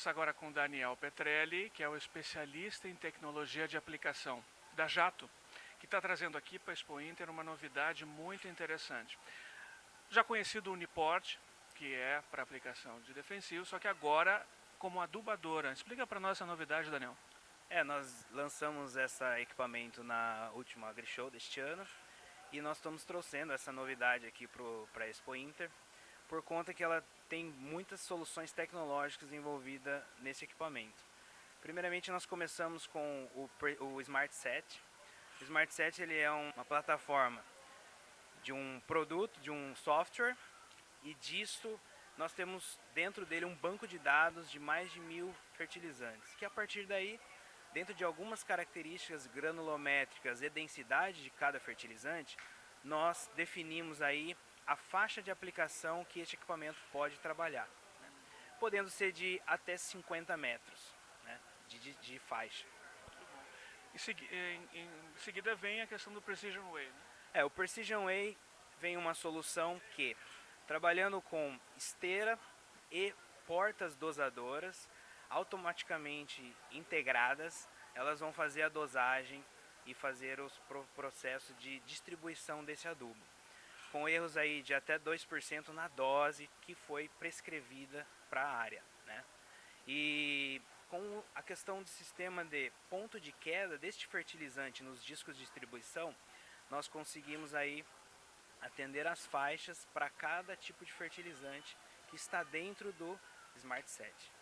conversar agora com Daniel Petrelli, que é o especialista em tecnologia de aplicação da Jato, que está trazendo aqui para a Expo Inter uma novidade muito interessante. Já conhecido o Uniport, que é para aplicação de defensivo, só que agora como adubadora. Explica para nós essa novidade, Daniel. É, nós lançamos esse equipamento na última AgriShow deste ano e nós estamos trouxendo essa novidade aqui para a Expo Inter por conta que ela tem muitas soluções tecnológicas envolvidas nesse equipamento. Primeiramente nós começamos com o, o Smart Set. O Smart Set ele é uma plataforma de um produto, de um software e disso nós temos dentro dele um banco de dados de mais de mil fertilizantes, que a partir daí, dentro de algumas características granulométricas e densidade de cada fertilizante, nós definimos aí a faixa de aplicação que este equipamento pode trabalhar, né? podendo ser de até 50 metros né? de, de, de, faixa. Em, em, seguida vem a questão do Precision Way. Né? É, o Precision Way vem uma solução que trabalhando com esteira e portas dosadoras automaticamente integradas, elas vão fazer a dosagem e fazer os processos de distribuição desse adubo. Com erros aí de até 2% na dose que foi prescrevida para a área. Né? E com a questão do sistema de ponto de queda deste fertilizante nos discos de distribuição, nós conseguimos aí atender as faixas para cada tipo de fertilizante que está dentro do Smart Set.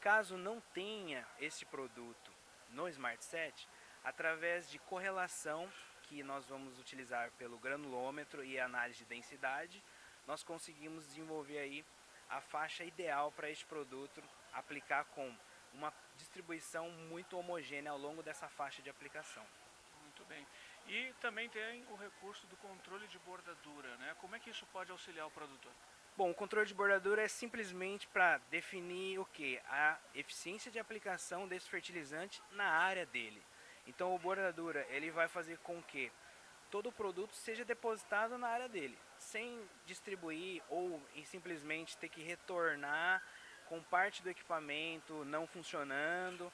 Caso não tenha esse produto no Smart Set, através de correlação que nós vamos utilizar pelo granulômetro e análise de densidade, nós conseguimos desenvolver aí a faixa ideal para este produto aplicar com uma distribuição muito homogênea ao longo dessa faixa de aplicação. Muito bem. E também tem o recurso do controle de bordadura, né? Como é que isso pode auxiliar o produtor? Bom, o controle de bordadura é simplesmente para definir o que? A eficiência de aplicação desse fertilizante na área dele. Então o bordadura ele vai fazer com que todo o produto seja depositado na área dele, sem distribuir ou simplesmente ter que retornar com parte do equipamento não funcionando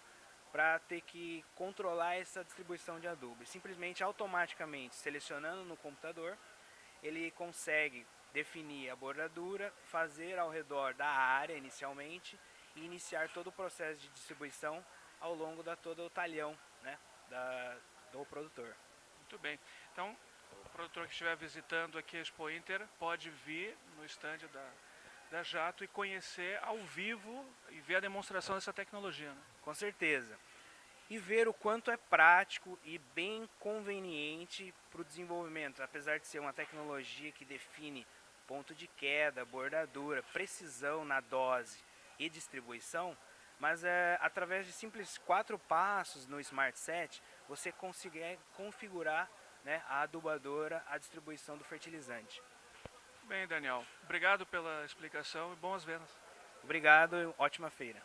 para ter que controlar essa distribuição de adubo. Simplesmente, automaticamente, selecionando no computador, ele consegue definir a bordadura, fazer ao redor da área inicialmente e iniciar todo o processo de distribuição ao longo da todo o talhão né, da, do produtor. Muito bem. Então, o produtor que estiver visitando aqui a Expo Inter pode vir no estande da, da Jato e conhecer ao vivo e ver a demonstração dessa tecnologia. Né? Com certeza. E ver o quanto é prático e bem conveniente para o desenvolvimento, apesar de ser uma tecnologia que define ponto de queda, bordadura, precisão na dose e distribuição, mas é, através de simples quatro passos no Smart Set, você consegue configurar né, a adubadora, a distribuição do fertilizante. Bem, Daniel, obrigado pela explicação e boas vendas. Obrigado e ótima feira.